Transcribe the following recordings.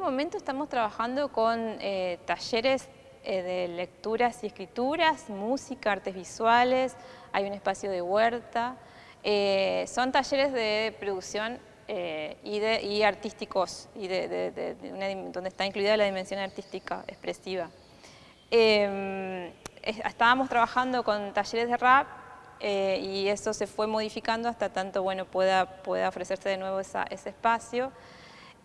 momento estamos trabajando con eh, talleres eh, de lecturas y escrituras, música, artes visuales, hay un espacio de huerta. Eh, son talleres de producción y, artísticos, y donde está incluida la dimensión artística expresiva. Em, estábamos trabajando con talleres de rap y eso se fue modificando hasta tanto bueno, pueda, pueda ofrecerse de nuevo ese espacio.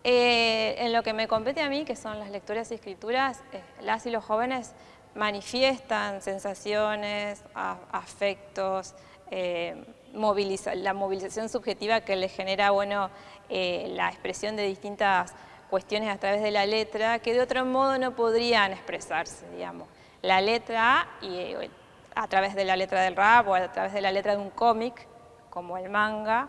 Eh, en lo que me compete a mí, que son las lecturas y escrituras, eh, las y los jóvenes manifiestan sensaciones, afectos, eh, la movilización subjetiva que les genera bueno, la expresión de distintas cuestiones a través de la letra, que de otro modo no podrían expresarse, digamos. La letra, y, a través de la letra del rap o a través de la letra de un cómic, como el manga,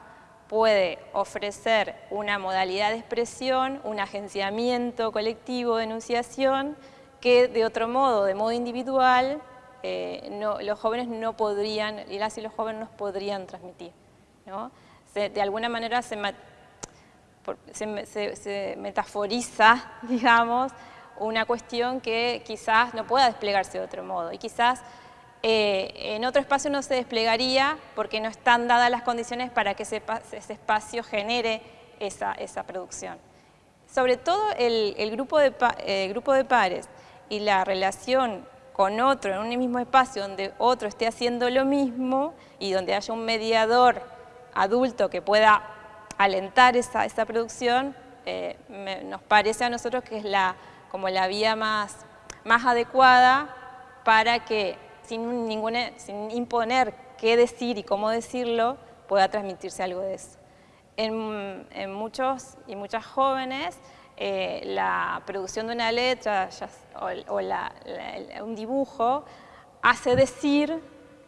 puede ofrecer una modalidad de expresión, un agenciamiento colectivo de enunciación que de otro modo, de modo individual, eh, los jóvenes no podrían, y las y los jóvenes no podrían transmitir. de alguna manera se, se, metaforiza, digamos, una cuestión que quizás no pueda desplegarse de otro modo y quizás eh, en otro espacio no se desplegaría porque no están dadas las condiciones para que ese, espacio genere esa, producción. Sobre todo el, grupo de, grupo de pares y la relación con otro en un mismo espacio donde otro esté haciendo lo mismo y donde haya un mediador adulto que pueda alentar esa, producción, eh, nos parece a nosotros que es la, como la vía más adecuada para que sin, ninguna, sin imponer qué decir y cómo decirlo, pueda transmitirse algo de eso. En, muchos y muchas jóvenes, eh, la producción de una letra o, un dibujo hace decir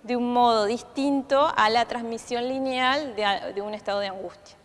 de un modo distinto a la transmisión lineal de un estado de angustia.